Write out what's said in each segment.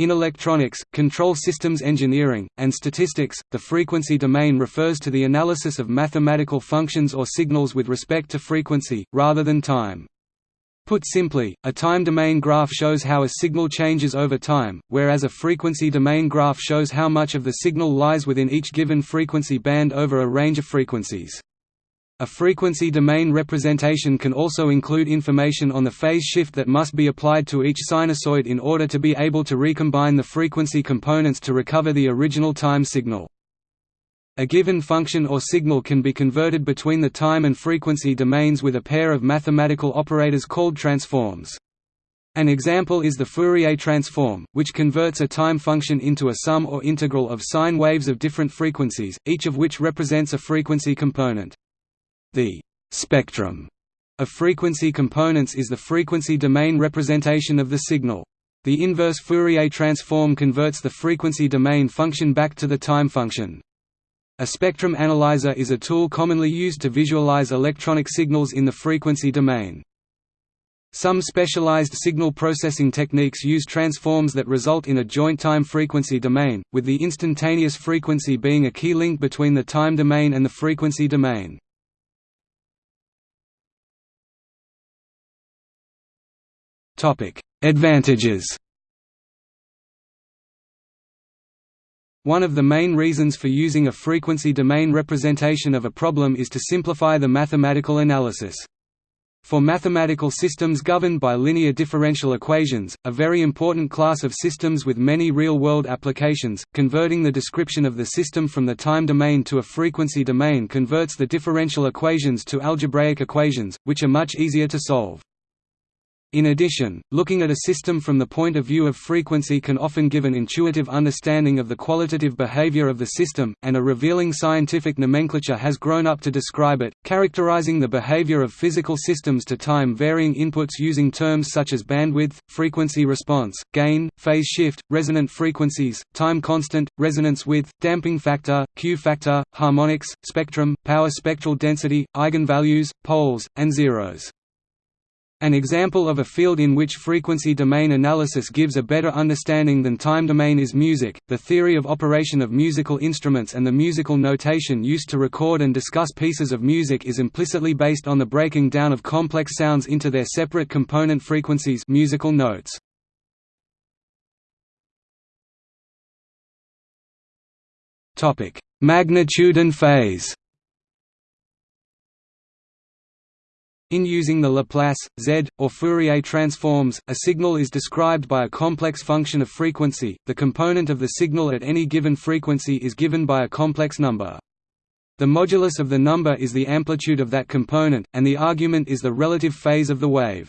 In electronics, control systems engineering, and statistics, the frequency domain refers to the analysis of mathematical functions or signals with respect to frequency, rather than time. Put simply, a time domain graph shows how a signal changes over time, whereas a frequency domain graph shows how much of the signal lies within each given frequency band over a range of frequencies. A frequency domain representation can also include information on the phase shift that must be applied to each sinusoid in order to be able to recombine the frequency components to recover the original time signal. A given function or signal can be converted between the time and frequency domains with a pair of mathematical operators called transforms. An example is the Fourier transform, which converts a time function into a sum or integral of sine waves of different frequencies, each of which represents a frequency component. The spectrum of frequency components is the frequency domain representation of the signal. The inverse Fourier transform converts the frequency domain function back to the time function. A spectrum analyzer is a tool commonly used to visualize electronic signals in the frequency domain. Some specialized signal processing techniques use transforms that result in a joint time frequency domain, with the instantaneous frequency being a key link between the time domain and the frequency domain. Advantages One of the main reasons for using a frequency domain representation of a problem is to simplify the mathematical analysis. For mathematical systems governed by linear differential equations, a very important class of systems with many real-world applications, converting the description of the system from the time domain to a frequency domain converts the differential equations to algebraic equations, which are much easier to solve. In addition, looking at a system from the point of view of frequency can often give an intuitive understanding of the qualitative behavior of the system, and a revealing scientific nomenclature has grown up to describe it, characterizing the behavior of physical systems to time-varying inputs using terms such as bandwidth, frequency response, gain, phase shift, resonant frequencies, time constant, resonance width, damping factor, Q factor, harmonics, spectrum, power spectral density, eigenvalues, poles, and zeros. An example of a field in which frequency domain analysis gives a better understanding than time domain is music. The theory of operation of musical instruments and the musical notation used to record and discuss pieces of music is implicitly based on the breaking down of complex sounds into their separate component frequencies, musical notes. Magnitude and phase. In using the Laplace, Z, or Fourier transforms, a signal is described by a complex function of frequency, the component of the signal at any given frequency is given by a complex number. The modulus of the number is the amplitude of that component, and the argument is the relative phase of the wave.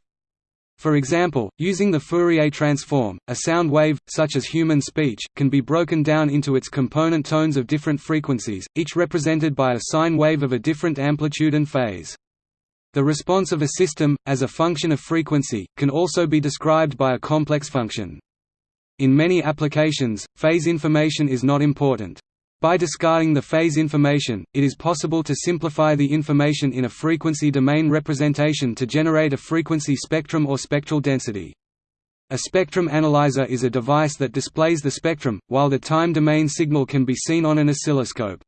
For example, using the Fourier transform, a sound wave, such as human speech, can be broken down into its component tones of different frequencies, each represented by a sine wave of a different amplitude and phase. The response of a system, as a function of frequency, can also be described by a complex function. In many applications, phase information is not important. By discarding the phase information, it is possible to simplify the information in a frequency domain representation to generate a frequency spectrum or spectral density. A spectrum analyzer is a device that displays the spectrum, while the time domain signal can be seen on an oscilloscope.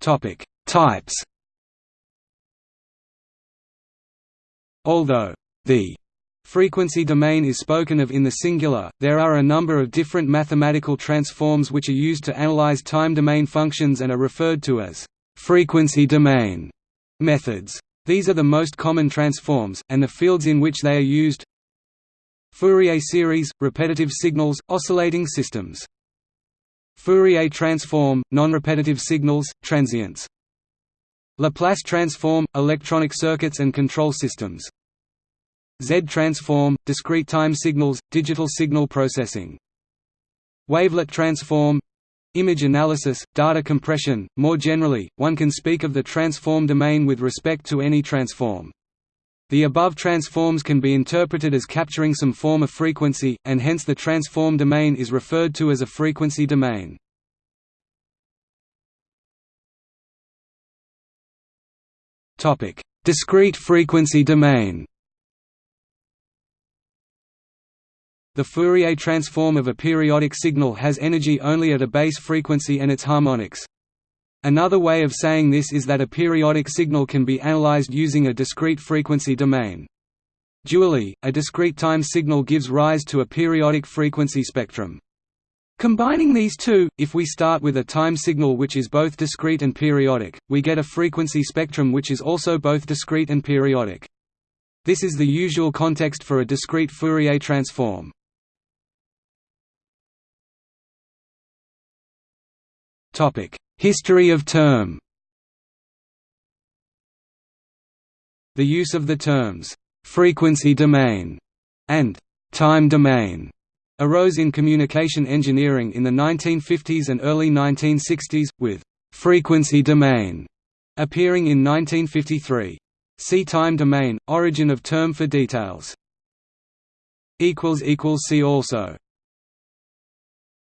Topic: Types. Although the frequency domain is spoken of in the singular, there are a number of different mathematical transforms which are used to analyze time domain functions and are referred to as frequency domain methods. These are the most common transforms, and the fields in which they are used Fourier series, repetitive signals, oscillating systems Fourier transform, non-repetitive signals, transients. Laplace transform, electronic circuits and control systems. Z transform, discrete time signals, digital signal processing. Wavelet transform, Image analysis, data compression. More generally, one can speak of the transform domain with respect to any transform. The above transforms can be interpreted as capturing some form of frequency, and hence the transform domain is referred to as a frequency domain. Discrete frequency domain The Fourier transform of a periodic signal has energy only at a base frequency and its harmonics. Another way of saying this is that a periodic signal can be analyzed using a discrete frequency domain. Dually, a discrete time signal gives rise to a periodic frequency spectrum. Combining these two, if we start with a time signal which is both discrete and periodic, we get a frequency spectrum which is also both discrete and periodic. This is the usual context for a discrete Fourier transform. History of term The use of the terms, "'frequency domain' and "'time domain' arose in communication engineering in the 1950s and early 1960s, with "'frequency domain' appearing in 1953. See time domain, origin of term for details. See also